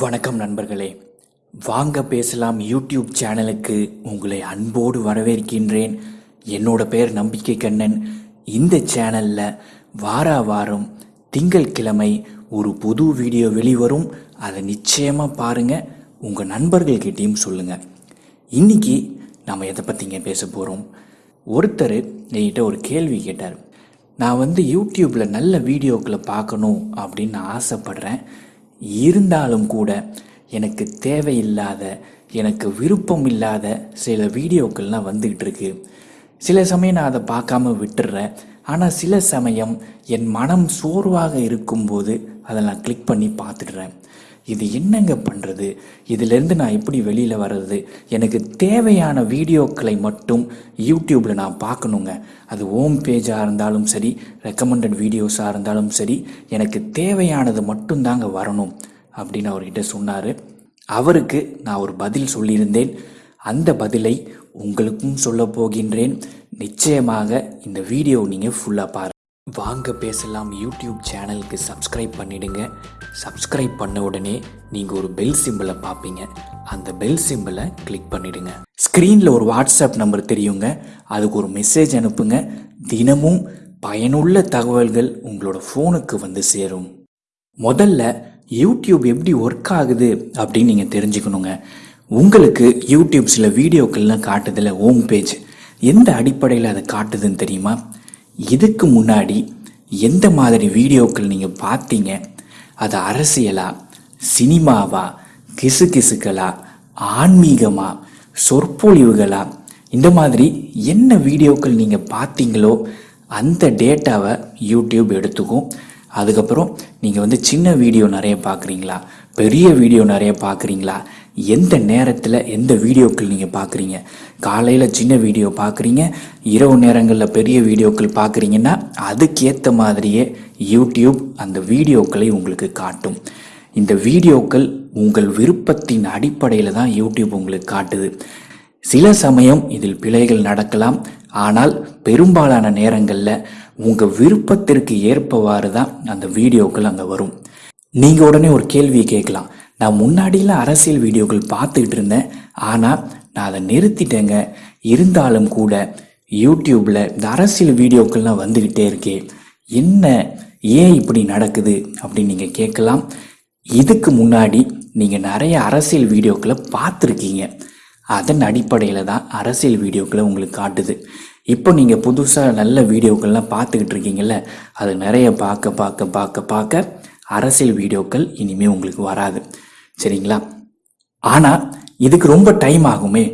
வணக்கம் நண்பர்களே. வாங்க பேசலாம் யூடியூப் சேனலுக்கு உங்களை அன்போடு வரவேற்கின்றேன். என்னோட பேர் நம்பிக்கை கண்ணன். இந்த சேனலில் வார வாரம் திங்கட்கிழமை ஒரு புது வீடியோ வெளிவரும். அதை நிச்சயமாக பாருங்கள் உங்கள் நண்பர்கள்கிட்டையும் சொல்லுங்கள் இன்றைக்கி நம்ம எதை பற்றிங்க பேச போகிறோம் ஒருத்தர் என்கிட்ட ஒரு கேள்வி கேட்டார். நான் வந்து யூடியூப்பில் நல்ல வீடியோக்களை பார்க்கணும் அப்படின்னு ஆசைப்படுறேன். இருந்தாலும் கூட எனக்கு தேவையில்லாத எனக்கு விருப்பம் இல்லாத சில வீடியோக்கள்லாம் வந்துக்கிட்டு இருக்கு சில சமயம் நான் அதை பார்க்காம விட்டுடுறேன் ஆனால் சில சமயம் என் மனம் சோர்வாக இருக்கும்போது அதை நான் கிளிக் பண்ணி பார்த்துடுறேன் இது என்னங்க பண்ணுறது இதிலேருந்து நான் எப்படி வெளியில் வர்றது? எனக்கு தேவையான வீடியோக்களை மட்டும் யூடியூப்பில் நான் பார்க்கணுங்க. அது ஹோம் பேஜாக இருந்தாலும் சரி ரெக்கமெண்டட் வீடியோஸாக இருந்தாலும் சரி எனக்கு தேவையானது மட்டும்தாங்க வரணும் அப்படின்னு அவர்கிட்ட சொன்னார். அவருக்கு நான் ஒரு பதில் சொல்லியிருந்தேன். அந்த பதிலை உங்களுக்கும் சொல்ல போகின்றேன். நிச்சயமாக இந்த வீடியோ நீங்கள் ஃபுல்லாக பாருங்கள் வாங்க பேசலாம் யூடியூப் சேனலுக்கு சப்ஸ்கிரைப் பண்ணிடுங்க. சப்ஸ்கிரைப் பண்ண உடனே நீங்கள் ஒரு பெல் சிம்பிளை பார்ப்பீங்க. அந்த பெல் சிம்பிளை கிளிக் பண்ணிடுங்க. ஸ்க்ரீனில் ஒரு வாட்ஸ்அப் நம்பர் தெரியுங்க. அதுக்கு ஒரு மெசேஜ் அனுப்புங்க. தினமும் பயனுள்ள தகவல்கள் உங்களோட ஃபோனுக்கு வந்து சேரும். முதல்ல யூடியூப் எப்படி ஒர்க் ஆகுது அப்படின்னு நீங்கள் தெரிஞ்சுக்கணுங்க. உங்களுக்கு யூடியூப் சில வீடியோக்கள்லாம் காட்டுதில்ல ஹோம் பேஜ் எந்த அடிப்படையில் அதை காட்டுதுன்னு தெரியுமா? இதுக்கு முன்னாடி எந்த மாதிரி வீடியோக்கள் நீங்கள் பார்த்தீங்க? அது அரசியலா சினிமாவா கிசு கிசுக்களா ஆன்மீகமா சொற்பொழிவுகளா? இந்த மாதிரி என்ன வீடியோக்கள் நீங்கள் பார்த்தீங்களோ அந்த டேட்டாவை யூடியூப் எடுத்துக்கும். அதுக்கப்புறம் நீங்கள் வந்து சின்ன வீடியோ நிறைய பார்க்குறீங்களா பெரிய வீடியோ நிறைய பார்க்குறீங்களா எந்த நேரத்தில் எந்த வீடியோக்கள் நீங்கள் பார்க்குறீங்க காலையில் சின்ன வீடியோ பார்க்குறீங்க இரவு நேரங்களில் பெரிய வீடியோக்கள் பார்க்குறீங்கன்னா அதுக்கேற்ற மாதிரியே யூடியூப் அந்த வீடியோக்களை உங்களுக்கு காட்டும். இந்த வீடியோக்கள் உங்கள் விருப்பத்தின் அடிப்படையில் தான் யூடியூப் உங்களுக்கு காட்டுது. சில சமயம் இதில் பிழைகள் நடக்கலாம். ஆனால் பெரும்பாலான நேரங்களில் உங்கள் விருப்பத்திற்கு ஏற்பவாறு தான் அந்த வீடியோக்கள் அங்கே வரும். நீங்கள் உடனே ஒரு கேள்வியை கேட்கலாம். நான் முன்னாடிலாம் அரசியல் வீடியோக்கள் பார்த்துக்கிட்டு இருந்தேன். ஆனால் நான் அதை நிறுத்திட்டேங்க. இருந்தாலும் கூட யூடியூப்பில் இந்த அரசியல் வீடியோக்கள்லாம் வந்துக்கிட்டே இருக்கே. என்ன ஏன் இப்படி நடக்குது அப்படின்னு நீங்கள் கேட்கலாம். இதுக்கு முன்னாடி நீங்கள் நிறைய அரசியல் வீடியோக்களை பார்த்துருக்கீங்க. அதன் அடிப்படையில் தான் அரசியல் வீடியோக்களை உங்களுக்கு காட்டுது. இப்போ நீங்கள் புதுசாக நல்ல வீடியோக்கள்லாம் பார்த்துக்கிட்டு இருக்கீங்கல்ல அது நிறைய பார்க்க பார்க்க பார்க்க பார்க்க அரசியல் வீடியோக்கள் இனிமேல் உங்களுக்கு வராது. சரிங்களா? ஆனால் இதுக்கு ரொம்ப டைம் ஆகுமே.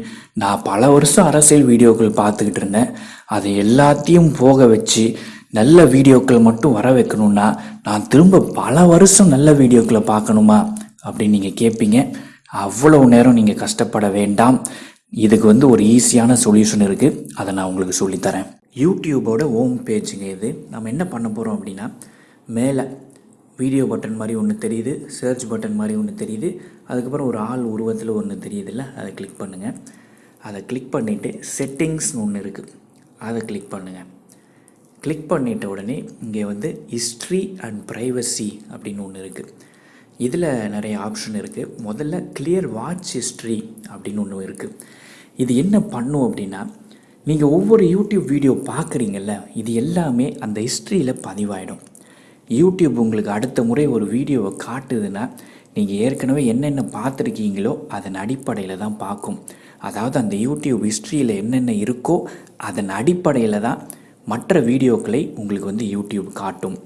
நான் பல வருஷம் அரசியல் வீடியோக்கள் பார்த்துக்கிட்டு இருந்தேன். அதை எல்லாத்தையும் போக வச்சு நல்ல வீடியோக்கள் மட்டும் வர வைக்கணும்னா நான் திரும்ப பல வருஷம் நல்ல வீடியோக்களை பார்க்கணுமா அப்படின்னு நீங்கள் கேட்பீங்க. அவ்வளவு நேரம் நீங்கள் கஷ்டப்பட வேண்டாம். இதுக்கு வந்து ஒரு ஈஸியான சொல்யூஷன் இருக்குது அதை நான் உங்களுக்கு சொல்லித்தரேன். யூடியூபோட ஹோம் பேஜுங்க இது. நம்ம என்ன பண்ண போகிறோம் அப்படின்னா மேலே வீடியோ பட்டன் மாதிரி ஒன்று தெரியுது சர்ச் பட்டன் மாதிரி ஒன்று தெரியுது அதுக்கப்புறம் ஒரு ஆள் உருவத்தில் ஒன்று தெரியுதுல்ல அதை கிளிக் பண்ணுங்கள் அதை கிளிக் பண்ணிவிட்டு செட்டிங்ஸ்னு ஒன்று இருக்குது அதை கிளிக் பண்ணுங்கள் கிளிக் பண்ணிட்ட உடனே இங்கே வந்து ஹிஸ்ட்ரி அண்ட் ப்ரைவசி அப்படின்னு ஒன்று இருக்குது இதில் நிறைய ஆப்ஷன் இருக்குது முதல்ல கிளியர் வாட்ச் ஹிஸ்ட்ரி அப்படின்னு ஒன்று இருக்குது இது என்ன பண்ணும் அப்படின்னா நீங்கள் ஒவ்வொரு யூடியூப் வீடியோ பார்க்குறீங்கல்ல இது எல்லாமே அந்த ஹிஸ்ட்ரியில் பதிவாயிடும். யூடியூப் உங்களுக்கு அடுத்த முறை ஒரு வீடியோவை காட்டுதுன்னா நீங்கள் ஏற்கனவே என்னென்ன பார்த்துருக்கீங்களோ அதன் அடிப்படையில் தான் பார்க்கும். அதாவது அந்த யூடியூப் ஹிஸ்ட்ரியில் என்னென்ன இருக்கோ அதன் அடிப்படையில் தான் மற்ற வீடியோக்களை உங்களுக்கு வந்து யூடியூப் காட்டும்.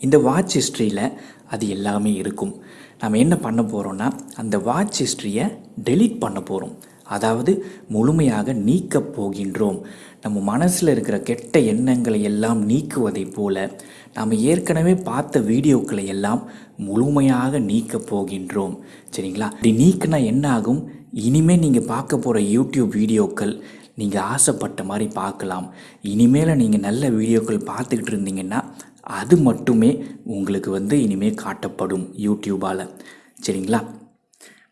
இந்த வாட்ச் ஹிஸ்ட்ரியில் அது எல்லாமே இருக்கும். நம்ம என்ன பண்ண போகிறோன்னா அந்த வாட்ச் ஹிஸ்ட்ரியை டெலீட் பண்ண போகிறோம் அதாவது முழுமையாக நீக்கப் போகின்றோம். நம்ம மனசில் இருக்கிற கெட்ட எண்ணங்களை எல்லாம் நீக்குவதை போல நாம் ஏற்கனவே பார்த்த வீடியோக்களை எல்லாம் முழுமையாக நீக்கப் போகின்றோம். சரிங்களா? இப்படி நீக்கினா என்ன ஆகும்? இனிமேல் நீங்கள் பார்க்க போகிற யூடியூப் வீடியோக்கள் நீங்கள் ஆசைப்பட்ட மாதிரி பார்க்கலாம். இனிமேல் நீங்கள் நல்ல வீடியோக்கள் பார்த்துக்கிட்டு இருந்தீங்கன்னா அது மட்டுமே உங்களுக்கு வந்து இனிமேல் காட்டப்படும் யூடியூபால். சரிங்களா?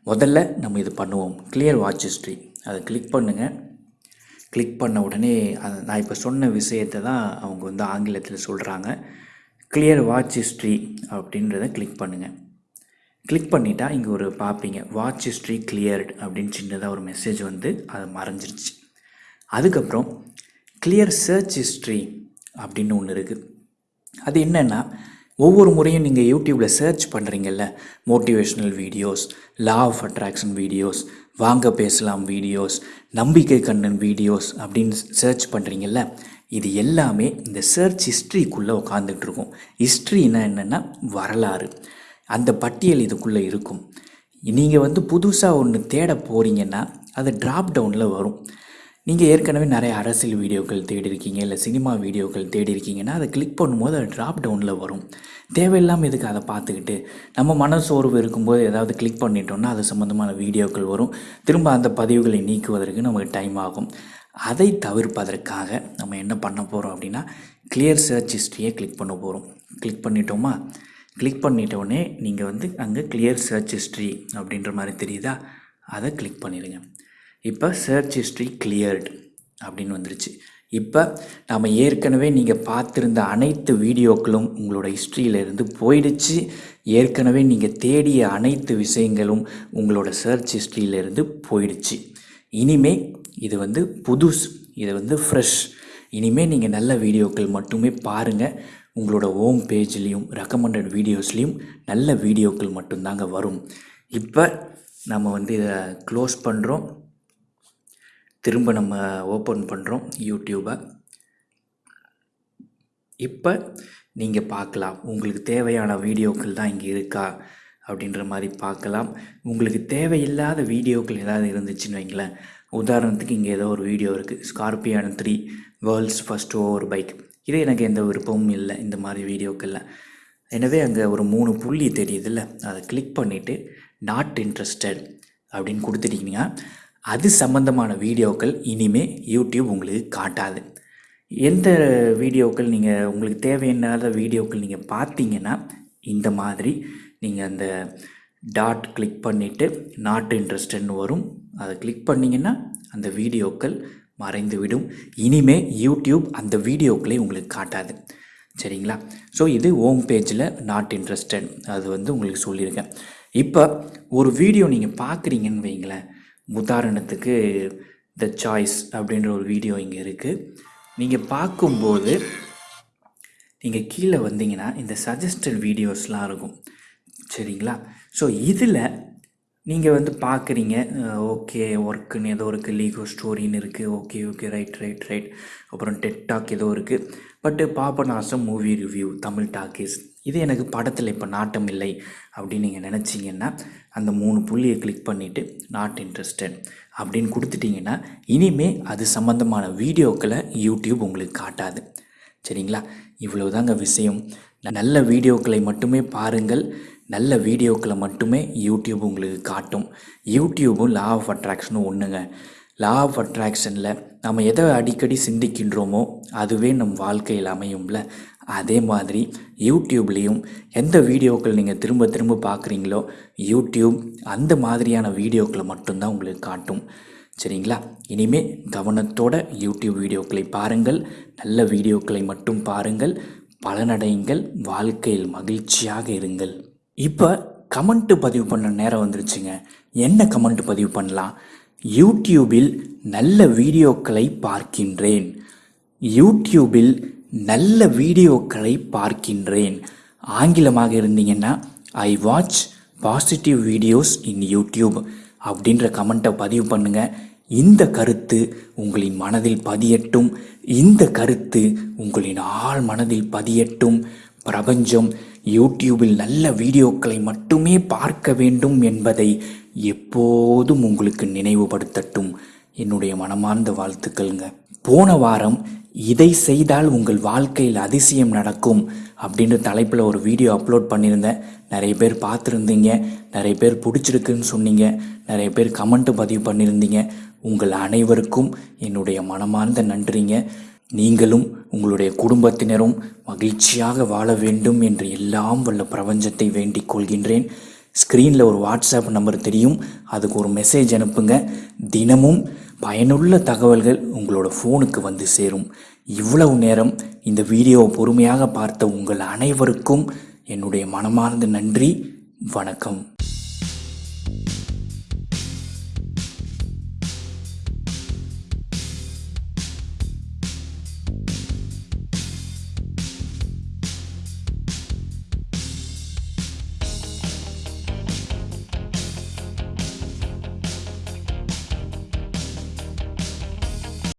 முதல்ல நம்ம இது பண்ணுவோம். கிளியர் வாட்ச் ஹிஸ்ட்ரி அதை கிளிக் பண்ணுங்கள் கிளிக் பண்ண உடனே அது நான் இப்போ சொன்ன விஷயத்தை தான் அவங்க வந்து ஆங்கிலத்தில் சொல்கிறாங்க கிளியர் வாட்ச் ஹிஸ்ட்ரி அப்படின்றத கிளிக் பண்ணுங்கள் கிளிக் பண்ணிட்டா இங்கே ஒரு பார்ப்பீங்க வாட்ச் ஹிஸ்ட்ரி கிளியர்டு அப்படின்னு சின்னதாக ஒரு மெசேஜ் வந்து அது மறைஞ்சிருச்சு. அதுக்கப்புறம் கிளியர் சர்ச் ஹிஸ்ட்ரி அப்படின்னு ஒன்று இருக்குது அது என்னென்னா ஒவ்வொரு முறையும் நீங்கள் யூடியூப்பில் search பண்ணுறீங்கல்ல motivational videos law of attraction videos வாங்க பேசலாம் வீடியோஸ் நம்பிக்கை கண்ணன் வீடியோஸ் அப்படின்னு சர்ச் பண்ணுறீங்கல்ல இது எல்லாமே இந்த சர்ச் ஹிஸ்ட்ரிக்குள்ளே உட்காந்துட்ருக்கும் ஹிஸ்ட்ரினா என்னென்னா வரலாறு. அந்த பட்டியல் இதுக்குள்ளே இருக்கும். நீங்கள் வந்து புதுசாக ஒன்று தேட போகிறீங்கன்னா அது ட்ராப் டவுனில் வரும். நீங்கள் ஏற்கனவே நிறைய அரசியல் வீடியோக்கள் தேடிருக்கீங்க இல்லை சினிமா வீடியோக்கள் தேடி இருக்கீங்கன்னா அதை கிளிக் பண்ணும்போது அது ட்ராப் டவுனில் வரும். தேவையில்லாமல் எதுக்கு அதை பார்த்துக்கிட்டு? நம்ம மனசோர்வு இருக்கும்போது ஏதாவது கிளிக் பண்ணிட்டோம்னா அது சம்மந்தமான வீடியோக்கள் வரும். திரும்ப அந்த பதிவுகளை நீக்குவதற்கு நமக்கு டைம் ஆகும். அதை தவிர்ப்பதற்காக நம்ம என்ன பண்ண போகிறோம் அப்படின்னா கிளியர் சர்ச் ஹிஸ்ட்ரியை கிளிக் பண்ண போகிறோம் கிளிக் பண்ணிட்டோமா? கிளிக் பண்ணிட்டோடனே நீங்கள் வந்து அங்கே கிளியர் சர்ச் ஹிஸ்ட்ரி அப்படின்ற மாதிரி தெரியுதா? அதை கிளிக் பண்ணிடுங்க. இப்போ சர்ச் ஹிஸ்ட்ரி கிளியர்டு அப்படின்னு வந்துருச்சு. இப்போ நாம் ஏற்கனவே நீங்கள் பார்த்துருந்த அனைத்து வீடியோக்களும் உங்களோட ஹிஸ்ட்ரியிலேருந்து போயிடுச்சு. ஏற்கனவே நீங்கள் தேடிய அனைத்து விஷயங்களும் உங்களோட சர்ச் ஹிஸ்ட்ரியிலேருந்து போயிடுச்சு. இனிமே இது வந்து புதுஸ் இது வந்து ஃப்ரெஷ் இனிமேல் நீங்கள் நல்ல வீடியோக்கள் மட்டுமே பாருங்கள் உங்களோட ஹோம் பேஜ்லேயும் ரெக்கமெண்டட் வீடியோஸ்லேயும் நல்ல வீடியோக்கள் மட்டும்தாங்க வரும். இப்போ நம்ம வந்து இதை க்ளோஸ் பண்ணுறோம் திரும்ப நம்ம ஓப்பன் பண்ணுறோம் யூடியூப்பை இப்போ நீங்கள் பார்க்கலாம். உங்களுக்கு தேவையான வீடியோக்கள் தான் இங்கே இருக்கா அப்படின்ற மாதிரி பார்க்கலாம். உங்களுக்கு தேவையில்லாத வீடியோக்கள் ஏதாவது இருந்துச்சுன்னு வைங்களேன். உதாரணத்துக்கு இங்கே ஏதோ ஒரு வீடியோ இருக்குது scorpion three world's first over bike இது எனக்கு எந்த விருப்பமும் இல்லை இந்த மாதிரி வீடியோக்களில். எனவே அங்கே ஒரு மூணு புள்ளி தெரியுதுல்ல. அதை கிளிக் பண்ணிவிட்டு நாட் இன்ட்ரெஸ்டட் அப்படின்னு கொடுத்துட்டிங்கன்னா அது சம்மந்தமான வீடியோக்கள் இனிமே யூடியூப் உங்களுக்கு காட்டாது. எந்த வீடியோக்கள் நீங்கள் உங்களுக்கு தேவையில்லாத வீடியோக்கள் நீங்கள் பார்த்தீங்கன்னா இந்த மாதிரி நீங்கள் அந்த டாட் கிளிக் பண்ணிவிட்டு நாட் இன்ட்ரெஸ்டட்னு வரும். அதை கிளிக் பண்ணிங்கன்னா அந்த வீடியோக்கள் மறைந்து விடும் இனிமே யூடியூப் அந்த வீடியோக்களை உங்களுக்கு காட்டாது. சரிங்களா? ஸோ இது ஹோம் பேஜில் நாட் இன்ட்ரெஸ்டட் அது வந்து உங்களுக்கு சொல்லியிருக்கேன். இப்போ ஒரு வீடியோ நீங்கள் பார்க்குறீங்கன்னு வைங்களேன். உதாரணத்துக்கு த சாய்ஸ் அப்படின்ற ஒரு வீடியோ இங்கே இருக்குது நீங்கள் பார்க்கும்போது நீங்கள் கீழே வந்தீங்கன்னா இந்த சஜஸ்டட் வீடியோஸ்லாம் இருக்கும். சரிங்களா? ஸோ இதில் நீங்கள் வந்து பார்க்குறீங்க ஓகே ஒர்க்குன்னு ஏதோ இருக்குது லீகோ ஸ்டோரின்னு இருக்குது okay okay right right right அப்புறம் டெட் டாக் ஏதோ இருக்குது பட்டு Papanasam movie review Tamil Talkies இது எனக்கு படத்தில் இப்போ நாட்டம் இல்லை அப்படின்னு நீங்கள் நினச்சிங்கன்னா அந்த மூணு புள்ளியை கிளிக் பண்ணிவிட்டு நாட் இன்ட்ரெஸ்டட் அப்படின்னு கொடுத்துட்டிங்கன்னா இனிமே அது சம்மந்தமான வீடியோக்களை யூடியூப் உங்களுக்கு காட்டாது. சரிங்களா? இவ்வளோதாங்க விஷயம். நல்ல வீடியோக்களை மட்டுமே பாருங்கள். நல்ல வீடியோக்களை மட்டுமே யூடியூப் உங்களுக்கு காட்டும். யூடியூபும் லா ஆஃப் அட்ராக்ஷனும் ஒன்றுங்க லா ஆஃப் அட்ராக்ஷனில் நம்ம எதை அடிக்கடி சிந்திக்கின்றோமோ அதுவே நம் வாழ்க்கையில் அமையும்ல. அதே மாதிரி யூடியூப்லேயும் எந்த வீடியோக்கள் நீங்கள் திரும்ப திரும்ப பார்க்குறீங்களோ யூடியூப் அந்த மாதிரியான வீடியோக்களை மட்டும்தான் உங்களுக்கு காட்டும். சரிங்களா? இனிமே கவனத்தோட யூடியூப் வீடியோக்களை பாருங்கள் நல்ல வீடியோக்களை மட்டும் பாருங்கள் பலனடையுங்கள் வாழ்க்கையில் மகிழ்ச்சியாக இருங்கள். இப்போ கமெண்ட்டு பதிவு பண்ண நேரம் வந்துருச்சுங்க. என்ன கமெண்ட் பதிவு பண்ணலாம்? யூடியூபில் நல்ல வீடியோக்களை பார்க்கின்றேன். யூடியூபில் நல்ல வீடியோக்களை பார்க்கின்றேன். ஆங்கிலமாக இருந்தீங்கன்னா I watch positive videos in YouTube அப்படின்ற கமெண்ட்டை பதிவு பண்ணுங்க. இந்த கருத்து உங்களின் மனதில் பதியட்டும். இந்த கருத்து உங்களின் ஆழ் மனதில் பதியட்டும். பிரபஞ்சம் யூடியூபில் நல்ல வீடியோக்களை மட்டுமே பார்க்க வேண்டும் என்பதை எப்போதும் உங்களுக்கு நினைவுபடுத்தட்டும். என்னுடைய மனமார்ந்த வாழ்த்துக்கள்ங்க. போன வாரம் இதை செய்தால் உங்கள் வாழ்க்கையில் அதிசயம் நடக்கும் அப்படின்ற தலைப்பில் ஒரு வீடியோ அப்லோட் பண்ணியிருந்தேன். நிறைய பேர் பார்த்துருந்தீங்க. நிறைய பேர் பிடிச்சிருக்குன்னு சொன்னீங்க. நிறைய பேர் கமெண்ட்டு பதிவு பண்ணியிருந்தீங்க. உங்கள் அனைவருக்கும் என்னுடைய மனமார்ந்த நன்றிங்க. நீங்களும் உங்களுடைய குடும்பத்தினரும் மகிழ்ச்சியாக வாழ வேண்டும் என்று எல்லாம் வல்ல பிரபஞ்சத்தை வேண்டிக் கொள்கின்றேன். ஸ்க்ரீனில் ஒரு வாட்ஸ்அப் நம்பர் தெரியும். அதுக்கு ஒரு மெசேஜ் அனுப்புங்க. தினமும் பயனுள்ள தகவல்கள் உங்களோட ஃபோனுக்கு வந்து சேரும். இவ்வளவு நேரம் இந்த வீடியோவை பொறுமையாக பார்த்த உங்கள் அனைவருக்கும் என்னுடைய மனமார்ந்த நன்றி. வணக்கம்.